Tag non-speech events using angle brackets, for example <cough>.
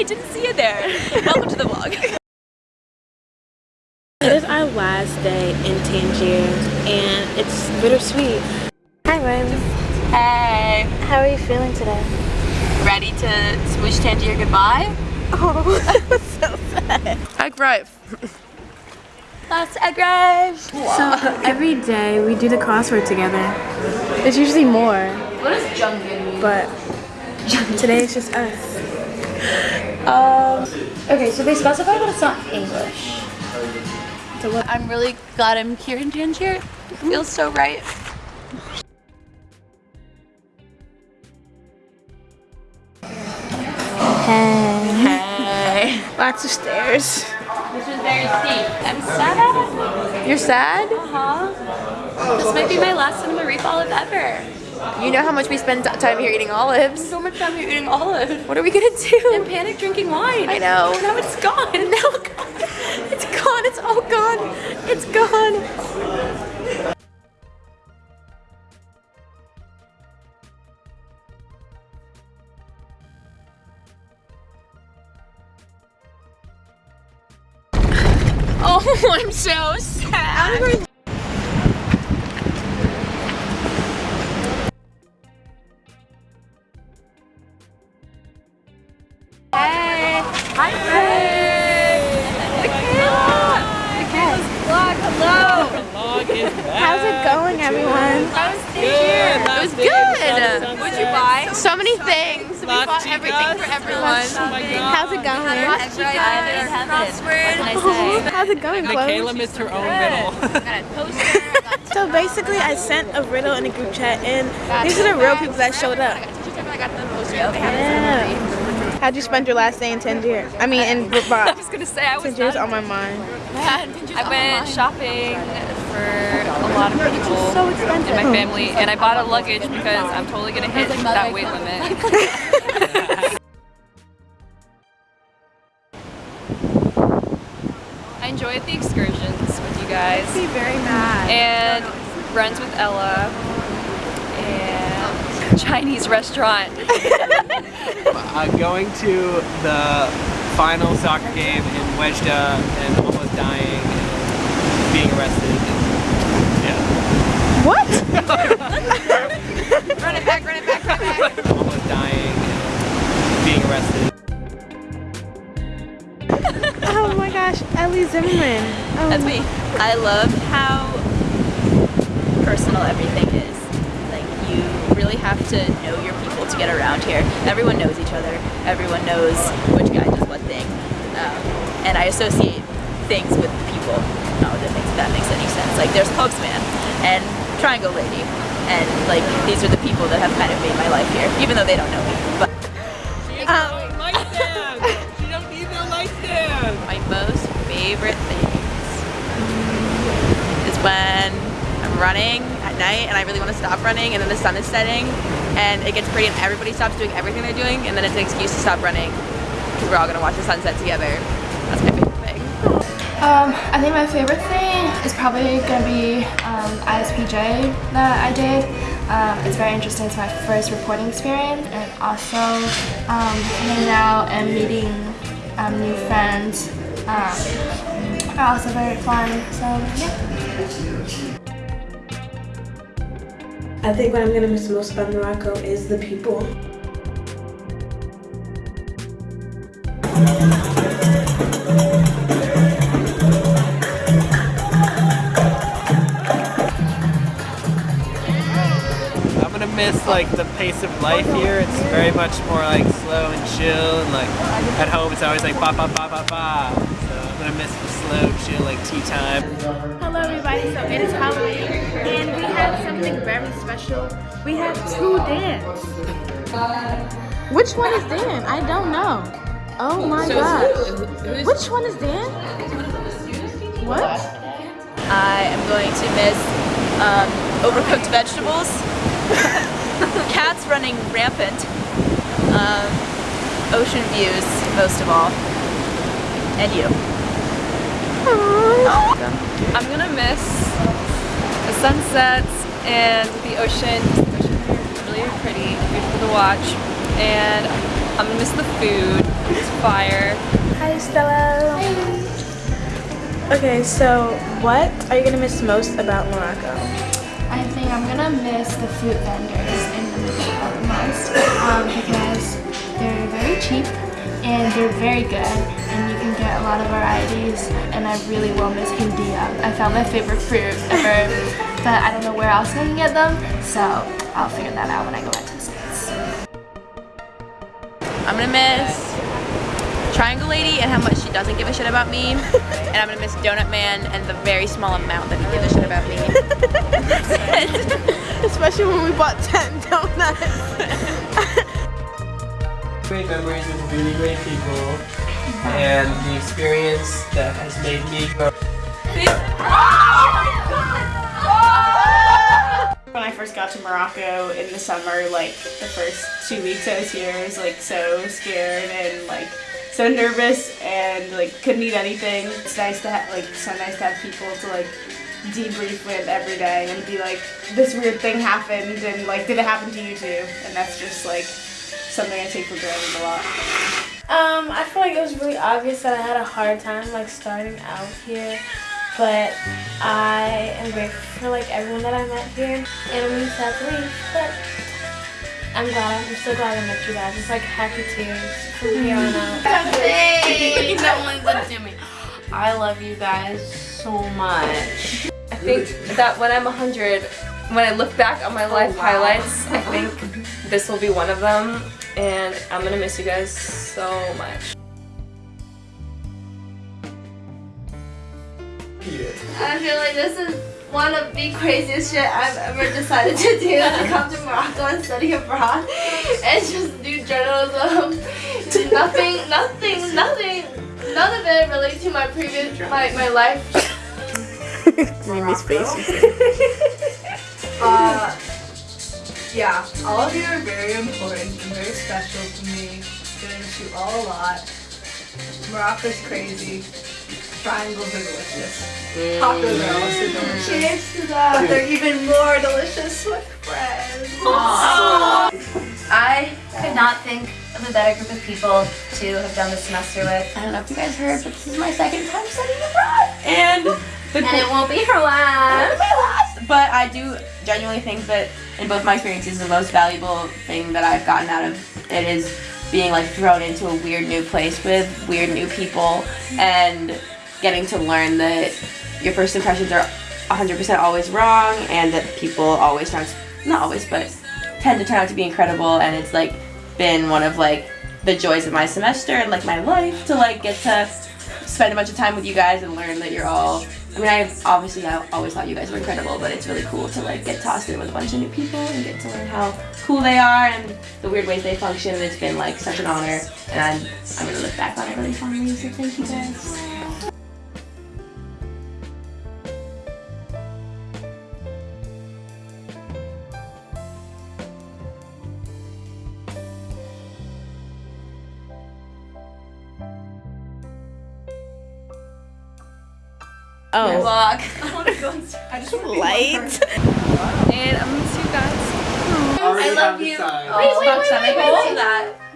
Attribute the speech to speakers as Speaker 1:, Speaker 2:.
Speaker 1: Hey, didn't see you there. <laughs> Welcome to the vlog. <laughs>
Speaker 2: It is our last day in Tangier and it's bittersweet. Hi Ryan.
Speaker 1: Hey.
Speaker 2: How are you feeling today?
Speaker 1: Ready to wish Tangier goodbye?
Speaker 2: Oh, <laughs> so sad.
Speaker 1: Egg right. That's egg right.
Speaker 2: So every day we do the crossword together. There's usually more,
Speaker 1: What does mean?
Speaker 2: but today it's just us.
Speaker 1: Um, okay, so they specify that it's not English.
Speaker 2: So what?
Speaker 1: I'm really glad I'm here in Tangier. It feels so right.
Speaker 2: Hey.
Speaker 1: Hey.
Speaker 2: Lots of stairs.
Speaker 1: This is very steep. I'm sad.
Speaker 2: You're sad?
Speaker 1: Uh-huh. This might be my last cinema reef olive ever.
Speaker 2: You know how much we spend time here eating olives.
Speaker 1: So much time here eating olives.
Speaker 2: What are we gonna do?
Speaker 1: And panic drinking wine.
Speaker 2: I know.
Speaker 1: Now it's gone.
Speaker 2: Now it's gone. It's all gone. It's gone. <laughs>
Speaker 1: Oh, I'm so sad. Hi, Hey. Michaela. Michaela's vlog. Hello.
Speaker 2: How's it going, everyone?
Speaker 1: I was here. It was good. What'd you buy?
Speaker 2: So many things. We bought everything for everyone. Oh <laughs> How's it going?
Speaker 1: Crossword. What can I say?
Speaker 2: How's it going, Chloe?
Speaker 3: Michaela missed her own riddle.
Speaker 1: got a <laughs> poster. I got
Speaker 2: So basically, I sent a riddle in a group chat, and these are the real people that showed up.
Speaker 1: I got the poster.
Speaker 2: Yeah. How'd you spend your last day in Tangier? I mean, in <laughs>
Speaker 1: I
Speaker 2: Rabat.
Speaker 1: was gonna say I was
Speaker 2: Tangier's on my mind.
Speaker 4: I went shopping for a lot of people
Speaker 2: so expensive.
Speaker 4: in my family, and I bought a luggage because I'm totally gonna hit that weight limit. <laughs> I enjoyed the excursions with you guys,
Speaker 2: Be very mad.
Speaker 4: and runs with Ella, and Chinese restaurant. <laughs>
Speaker 3: uh, going to the final soccer game in Oujda and almost dying and being arrested. Yeah.
Speaker 2: What? <laughs>
Speaker 1: Run it back, run it back, run it back. <laughs>
Speaker 3: Almost dying and being arrested.
Speaker 2: Oh my gosh, Ellie Zimmerman. Oh.
Speaker 1: That's me. I love how personal everything is. Like you really have to know your people to get around here. Everyone knows each other. Everyone knows which guy does what thing. Um, and I associate things with people. Not that makes that makes any sense. Like there's Postman and Triangle Lady, and like these are the people that have kind of made my life here, even though they don't know me. But
Speaker 3: light stand! She don't need no light
Speaker 1: my most favorite things is when I'm running and I really want to stop running and then the sun is setting and it gets pretty and everybody stops doing everything they're doing and then it's an excuse to stop running because we're all going to watch the sunset together. That's my favorite thing.
Speaker 5: Um, I think my favorite thing is probably gonna be um, ISPJ that I did. Um, it's very interesting. It's my first reporting experience, and also um, hanging out and meeting um, new friends um, are also very fun. So yeah.
Speaker 2: I think what I'm gonna miss most about Morocco is the people.
Speaker 3: I'm gonna miss like the pace of life here. It's very much more like slow and chill and like at home it's always like ba ba ba ba ba. So I'm gonna miss the chill like tea time.
Speaker 2: Hello everybody, so it is Halloween and we have something very special. We have two Dans. Which one is Dan? I don't know. Oh my gosh. Which one is Dan? What?
Speaker 1: I am going to miss um, overcooked vegetables, <laughs> cats running rampant, um, ocean views most of all, and you.
Speaker 4: I'm gonna miss the sunsets and the ocean. The ocean here is really pretty, beautiful to watch, and I'm gonna miss the food. It's fire.
Speaker 2: Hi, Stella. Okay, so what are you gonna miss most about Morocco?
Speaker 5: I think I'm gonna miss the fruit vendors in the Medina the most um, because they're very cheap and they're very good and you can get a lot of varieties and I really will miss Hindia. I found my favorite fruit ever <laughs> but I don't know where else I can get them so I'll figure that out when I go back to the States.
Speaker 1: I'm gonna miss Triangle Lady and how much she doesn't give a shit about me. <laughs> and I'm gonna miss Donut Man and the very small amount that he gives a shit about me. <laughs>
Speaker 2: Especially when we bought 10 donuts.
Speaker 3: Great memories with really great people, and the experience that has made me grow.
Speaker 2: When I first got to Morocco in the summer, like the first two weeks I was here, I was like so scared and like so nervous and like couldn't eat anything. It's nice to have like so nice to have people to like debrief with every day and be like, this weird thing happened and like did it happen to you too? And that's just like something I take for granted a lot.
Speaker 6: Um, I feel like it was really obvious that I had a hard time like starting out here, but I am grateful for like everyone that I met here, and I'm really sad to leave, but I'm glad. I'm so glad I met you guys. It's like happy tears from here on out. <laughs>
Speaker 7: Hey, <laughs> no one's up to me. I love you guys so much.
Speaker 4: I think that when I'm 100, when I look back on my life highlights, I think <laughs> this will be one of them. And I'm gonna miss you guys so much.
Speaker 7: I feel like this is one of the craziest shit I've ever decided to do to <laughs> come to Morocco and study abroad and just do journalism. nothing, nothing, nothing, none of it related to my previous, my, my life. <laughs>
Speaker 2: Mimi's face. <laughs>
Speaker 8: Yeah, all of you are very important and very special to me. Gonna miss you all a lot. Morocco's crazy. Triangles are delicious. Mm. Tacos are also delicious. Mm. Cheers to that. They're even more delicious with bread.
Speaker 9: I could not think of a better group of people to have done the semester with. I don't know if you guys heard, but this is my second time studying abroad.
Speaker 10: And the
Speaker 9: And it won't be your last.
Speaker 10: But I do genuinely think that in both my experiences, the most valuable thing that I've gotten out of it is being like thrown into a weird new place with weird new people and getting to learn that your first impressions are 100% always wrong and that people always turn not always but tend to turn out to be incredible. And it's like been one of like the joys of my semester and like my life to like get to spend a bunch of time with you guys and learn that you're all I mean I obviously I always thought you guys were incredible but it's really cool to like get tossed in with a bunch of new people and get to learn how cool they are and the weird ways they function and it's been like such an honor and I'm, I'm gonna look back on it really fondly so thank you guys.
Speaker 2: Oh,
Speaker 4: Vlog. <laughs>
Speaker 8: I want to go inside. I just want to be
Speaker 2: light.
Speaker 8: one person.
Speaker 4: And I'm gonna miss you guys.
Speaker 7: I love you.
Speaker 3: Decide.
Speaker 7: Oh, wait, wait, wait, wait, wait, wait.
Speaker 4: that.